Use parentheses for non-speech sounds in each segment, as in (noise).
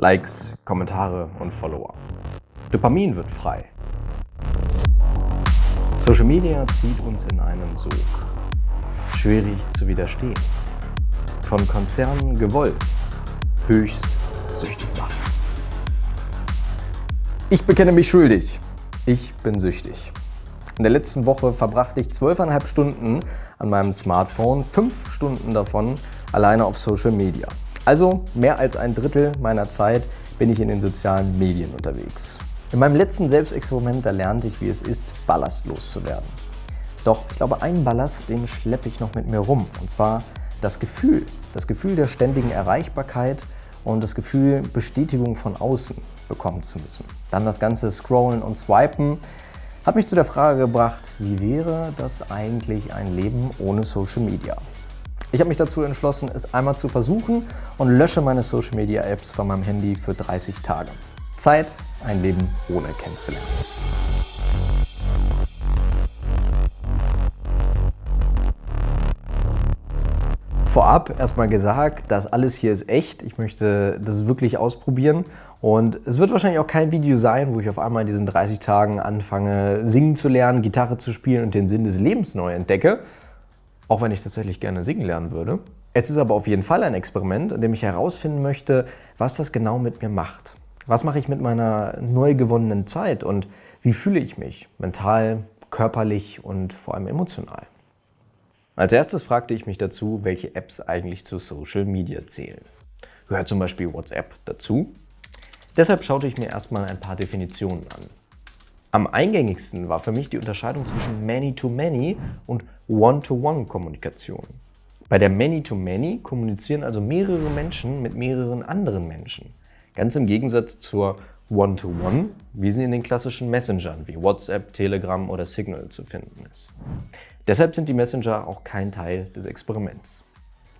Likes, Kommentare und Follower. Dopamin wird frei. Social Media zieht uns in einen Sog. Schwierig zu widerstehen. Von Konzernen gewollt. Höchst süchtig machen. Ich bekenne mich schuldig. Ich bin süchtig. In der letzten Woche verbrachte ich zwölfeinhalb Stunden an meinem Smartphone, fünf Stunden davon alleine auf Social Media. Also mehr als ein Drittel meiner Zeit bin ich in den sozialen Medien unterwegs. In meinem letzten Selbstexperiment da lernte ich, wie es ist, ballastlos zu werden. Doch ich glaube, einen Ballast, den schleppe ich noch mit mir rum. Und zwar das Gefühl. Das Gefühl der ständigen Erreichbarkeit und das Gefühl, Bestätigung von außen bekommen zu müssen. Dann das ganze Scrollen und Swipen hat mich zu der Frage gebracht, wie wäre das eigentlich ein Leben ohne Social Media? Ich habe mich dazu entschlossen, es einmal zu versuchen und lösche meine Social Media Apps von meinem Handy für 30 Tage. Zeit, ein Leben ohne kennenzulernen. Vorab erstmal gesagt, das alles hier ist echt. Ich möchte das wirklich ausprobieren und es wird wahrscheinlich auch kein Video sein, wo ich auf einmal in diesen 30 Tagen anfange, singen zu lernen, Gitarre zu spielen und den Sinn des Lebens neu entdecke, auch wenn ich tatsächlich gerne singen lernen würde. Es ist aber auf jeden Fall ein Experiment, in dem ich herausfinden möchte, was das genau mit mir macht. Was mache ich mit meiner neu gewonnenen Zeit und wie fühle ich mich mental, körperlich und vor allem emotional? Als erstes fragte ich mich dazu, welche Apps eigentlich zu Social Media zählen. Gehört zum Beispiel WhatsApp dazu? Deshalb schaute ich mir erstmal ein paar Definitionen an. Am eingängigsten war für mich die Unterscheidung zwischen Many-to-Many und One-to-One-Kommunikation. Bei der Many-to-Many kommunizieren also mehrere Menschen mit mehreren anderen Menschen. Ganz im Gegensatz zur One-to-One, -One, wie sie in den klassischen Messengern wie WhatsApp, Telegram oder Signal zu finden ist. Deshalb sind die Messenger auch kein Teil des Experiments.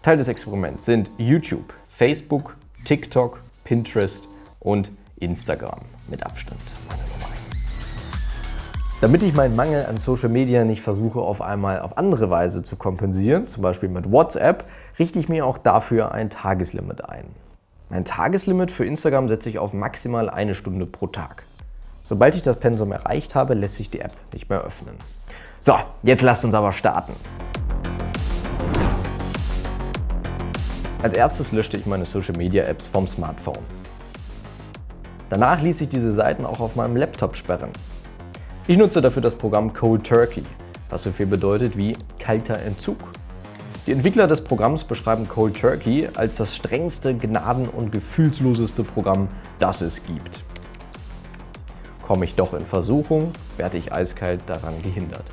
Teil des Experiments sind YouTube, Facebook, TikTok, Pinterest und Instagram mit Abstand meine Nummer 1. Damit ich meinen Mangel an Social Media nicht versuche auf einmal auf andere Weise zu kompensieren, zum Beispiel mit WhatsApp, richte ich mir auch dafür ein Tageslimit ein. Mein Tageslimit für Instagram setze ich auf maximal eine Stunde pro Tag. Sobald ich das Pensum erreicht habe, lässt sich die App nicht mehr öffnen. So, jetzt lasst uns aber starten. Als erstes löschte ich meine Social Media Apps vom Smartphone. Danach ließ ich diese Seiten auch auf meinem Laptop sperren. Ich nutze dafür das Programm Cold Turkey, was so viel bedeutet wie kalter Entzug. Die Entwickler des Programms beschreiben Cold Turkey als das strengste, gnaden- und gefühlsloseste Programm, das es gibt. Komme ich doch in Versuchung, werde ich eiskalt daran gehindert.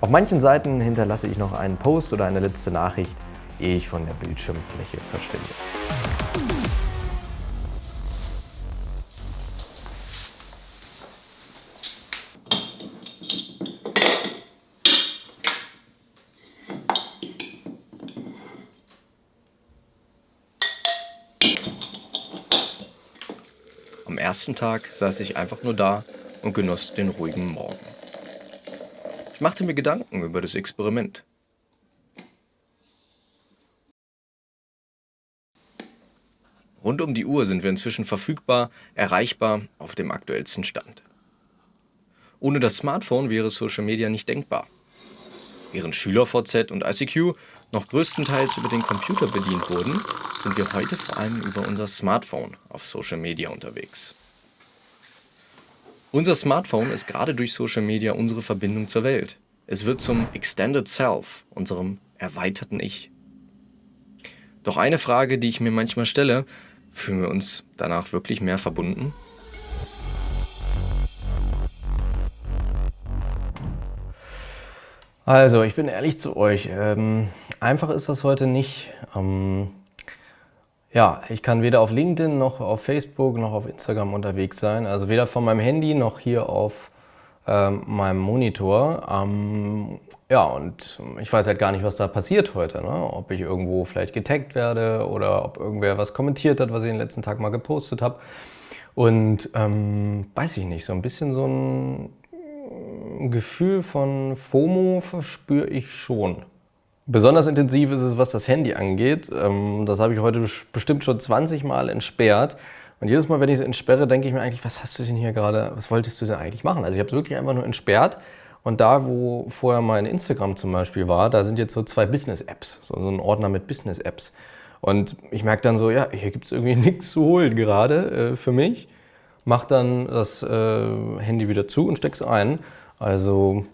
Auf manchen Seiten hinterlasse ich noch einen Post oder eine letzte Nachricht, ehe ich von der Bildschirmfläche verschwinde. Am ersten Tag saß ich einfach nur da und genoss den ruhigen Morgen. Ich machte mir Gedanken über das Experiment. Rund um die Uhr sind wir inzwischen verfügbar, erreichbar, auf dem aktuellsten Stand. Ohne das Smartphone wäre Social Media nicht denkbar. Während SchülerVZ und ICQ noch größtenteils über den Computer bedient wurden, sind wir heute vor allem über unser Smartphone auf Social Media unterwegs. Unser Smartphone ist gerade durch Social Media unsere Verbindung zur Welt. Es wird zum Extended Self, unserem erweiterten Ich. Doch eine Frage, die ich mir manchmal stelle, fühlen wir uns danach wirklich mehr verbunden? Also, ich bin ehrlich zu euch. Ähm, einfach ist das heute nicht. Ähm, ja, ich kann weder auf LinkedIn noch auf Facebook noch auf Instagram unterwegs sein. Also weder von meinem Handy noch hier auf ähm, meinem Monitor. Ähm, ja, und ich weiß halt gar nicht, was da passiert heute. Ne? Ob ich irgendwo vielleicht getaggt werde oder ob irgendwer was kommentiert hat, was ich den letzten Tag mal gepostet habe. Und ähm, weiß ich nicht, so ein bisschen so ein Gefühl von FOMO verspüre ich schon Besonders intensiv ist es, was das Handy angeht. Ähm, das habe ich heute bestimmt schon 20 Mal entsperrt. Und jedes Mal, wenn ich es entsperre, denke ich mir eigentlich, was hast du denn hier gerade, was wolltest du denn eigentlich machen? Also ich habe es wirklich einfach nur entsperrt. Und da, wo vorher mein Instagram zum Beispiel war, da sind jetzt so zwei Business-Apps, so, ein Ordner mit Business-Apps. Und ich merke dann so, ja, hier gibt es irgendwie (laughs) nichts zu holen gerade äh, für mich. Mach dann das äh, Handy wieder zu und steck es ein. Also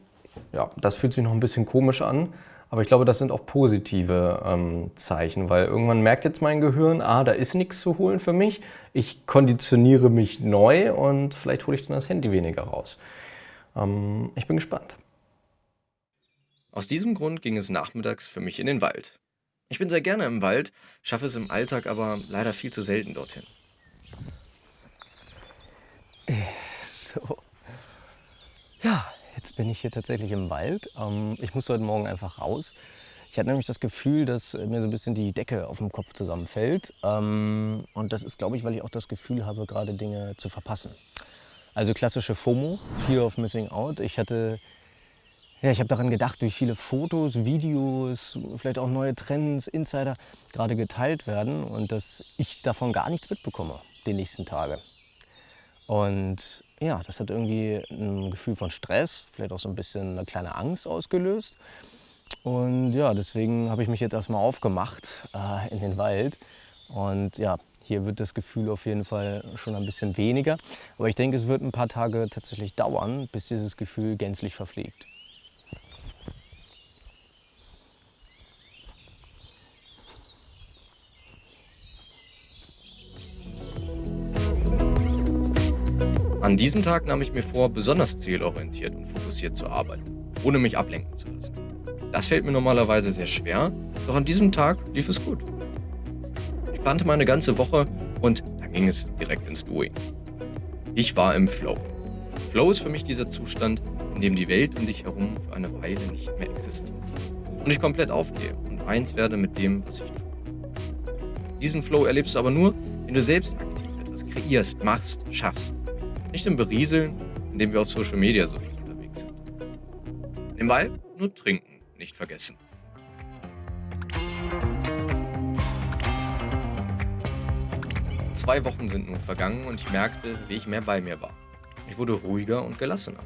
ja, das fühlt sich noch ein bisschen komisch an. Aber ich glaube, das sind auch positive ähm, Zeichen, weil irgendwann merkt jetzt mein Gehirn, ah, da ist nichts zu holen für mich. Ich konditioniere mich neu und vielleicht hole ich dann das Handy weniger raus. Ähm, ich bin gespannt. Aus diesem Grund ging es nachmittags für mich in den Wald. Ich bin sehr gerne im Wald, schaffe es im Alltag aber leider viel zu selten dorthin. So. Ja, Jetzt bin ich hier tatsächlich im Wald. Ähm, ich musste heute Morgen einfach raus. Ich hatte nämlich das Gefühl, dass mir so ein bisschen die Decke auf dem Kopf zusammenfällt. Ähm, und das ist, glaube ich, weil ich auch das Gefühl habe, gerade Dinge zu verpassen. Also klassische FOMO, Fear of Missing Out. Ich hatte ja, ich habe daran gedacht, wie viele Fotos, Videos, vielleicht auch neue Trends, Insider gerade geteilt werden und dass ich davon gar nichts mitbekomme die nächsten Tage. Und ja, das hat irgendwie ein Gefühl von Stress, vielleicht auch so ein bisschen eine kleine Angst ausgelöst. Und ja, deswegen habe ich mich jetzt erstmal aufgemacht äh, in den Wald. Und ja, hier wird das Gefühl auf jeden Fall schon ein bisschen weniger. Aber ich denke, es wird ein paar Tage tatsächlich dauern, bis dieses Gefühl gänzlich verfliegt. An diesem Tag nahm ich mir vor, besonders zielorientiert und fokussiert zu arbeiten, ohne mich ablenken zu lassen. Das fällt mir normalerweise sehr schwer, doch an diesem Tag lief es gut. Ich plante meine ganze Woche und dann ging es direkt ins Doing. Ich war im Flow. Flow ist für mich dieser Zustand, in dem die Welt um dich herum für eine Weile nicht mehr existiert. Und ich komplett aufgehe und eins werde mit dem, was ich tue. Diesen Flow erlebst du aber nur, wenn du selbst aktiv etwas kreierst, machst, schaffst. Nicht im Berieseln, indem wir auf Social Media so viel unterwegs sind. Wald nur trinken, nicht vergessen. Zwei Wochen sind nun vergangen und ich merkte, wie ich mehr bei mir war. Ich wurde ruhiger und gelassener.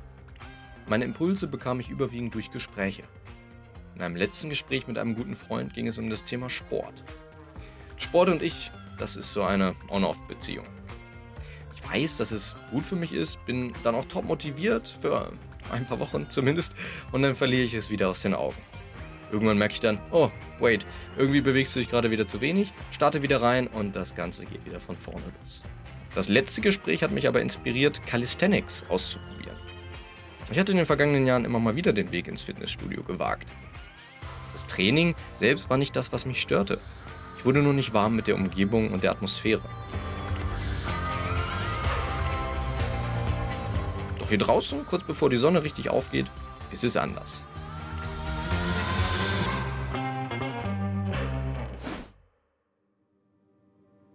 Meine Impulse bekam ich überwiegend durch Gespräche. In einem letzten Gespräch mit einem guten Freund ging es um das Thema Sport. Sport und ich, das ist so eine On-Off-Beziehung weiß, dass es gut für mich ist, bin dann auch top motiviert, für ein paar Wochen (laughs) zumindest, und dann verliere ich es wieder aus den Augen. Irgendwann merke ich dann, oh, wait, irgendwie bewegst du dich gerade wieder zu wenig, starte wieder rein und das Ganze geht wieder von vorne los. Das letzte Gespräch hat mich aber inspiriert, Calisthenics auszuprobieren. Ich hatte in den vergangenen Jahren immer mal wieder den Weg ins Fitnessstudio gewagt. Das Training selbst war nicht das, was mich störte. Ich wurde nur nicht warm mit der Umgebung und der Atmosphäre. Hier draußen, kurz bevor die Sonne richtig aufgeht, ist es anders.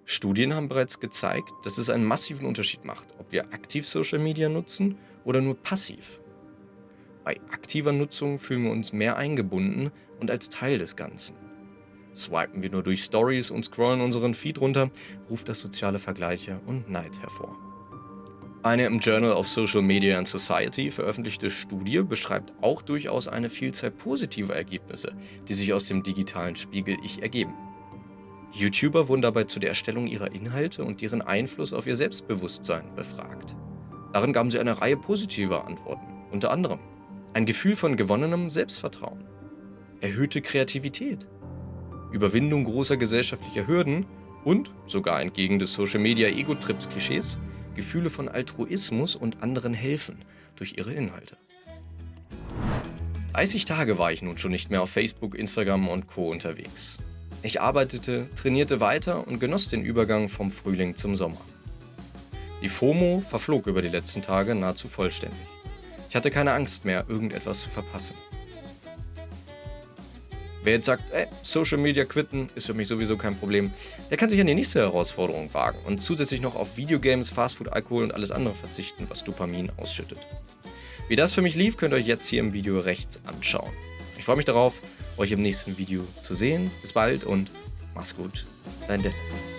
Studien haben bereits gezeigt, dass es einen massiven Unterschied macht, ob wir aktiv Social Media nutzen oder nur passiv. Bei aktiver Nutzung fühlen wir uns mehr eingebunden und als Teil des Ganzen. Swipen wir nur durch Stories und scrollen unseren Feed runter, ruft das soziale Vergleiche und Neid hervor. Eine im Journal of Social Media and Society veröffentlichte Studie beschreibt auch durchaus eine Vielzahl positiver Ergebnisse, die sich aus dem digitalen Spiegel-Ich ergeben. YouTuber wurden dabei zu der Erstellung ihrer Inhalte und deren Einfluss auf ihr Selbstbewusstsein befragt. Darin gaben sie eine Reihe positiver Antworten, unter anderem ein Gefühl von gewonnenem Selbstvertrauen, erhöhte Kreativität, Überwindung großer gesellschaftlicher Hürden und, sogar entgegen des Social-Media-Ego-Trips-Klischees, Gefühle von Altruismus und anderen helfen durch ihre Inhalte. 30 Tage war ich nun schon nicht mehr auf Facebook, Instagram und Co. unterwegs. Ich arbeitete, trainierte weiter und genoss den Übergang vom Frühling zum Sommer. Die FOMO verflog über die letzten Tage nahezu vollständig. Ich hatte keine Angst mehr, irgendetwas zu verpassen. Wer jetzt sagt, ey, Social Media quitten, ist für mich sowieso kein Problem, der kann sich an die nächste Herausforderung wagen und zusätzlich noch auf Videogames, Fastfood, Alkohol und alles andere verzichten, was Dopamin ausschüttet. Wie das für mich lief, könnt ihr euch jetzt hier im Video rechts anschauen. Ich freue mich darauf euch im nächsten Video zu sehen. Bis bald und mach's gut. Dein Dennis.